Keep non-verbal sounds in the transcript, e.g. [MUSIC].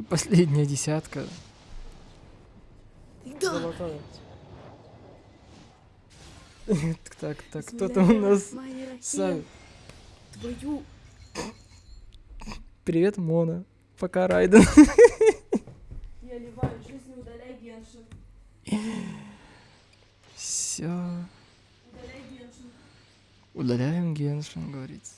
И последняя десятка. Да. Золотая. Так, так, так, кто там у нас? Сами. Твою. Привет, Мона. Пока, Райден. [LAUGHS] Я ливаю жизнь, удаляй Геншин. Все. Удаляй Геншин. Удаляем Геншин, говорится.